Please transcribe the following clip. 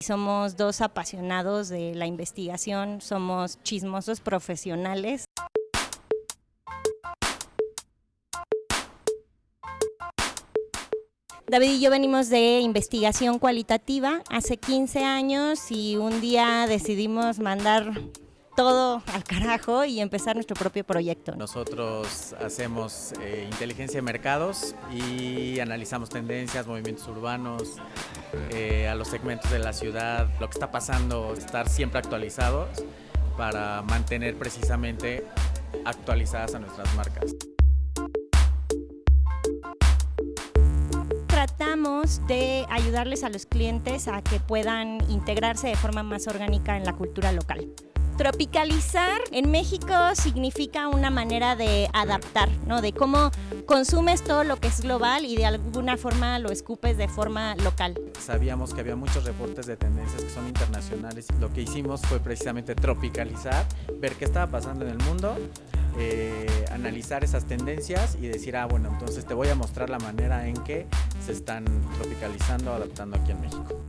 Somos dos apasionados de la investigación, somos chismosos profesionales. David y yo venimos de investigación cualitativa hace 15 años y un día decidimos mandar todo al carajo y empezar nuestro propio proyecto. Nosotros hacemos eh, inteligencia de mercados y analizamos tendencias, movimientos urbanos, eh, a los segmentos de la ciudad, lo que está pasando, estar siempre actualizados para mantener precisamente actualizadas a nuestras marcas. Tratamos de ayudarles a los clientes a que puedan integrarse de forma más orgánica en la cultura local. Tropicalizar en México significa una manera de adaptar, ¿no? De cómo consumes todo lo que es global y de alguna forma lo escupes de forma local. Sabíamos que había muchos reportes de tendencias que son internacionales. Lo que hicimos fue precisamente tropicalizar, ver qué estaba pasando en el mundo, eh, analizar esas tendencias y decir, ah, bueno, entonces te voy a mostrar la manera en que se están tropicalizando, adaptando aquí en México.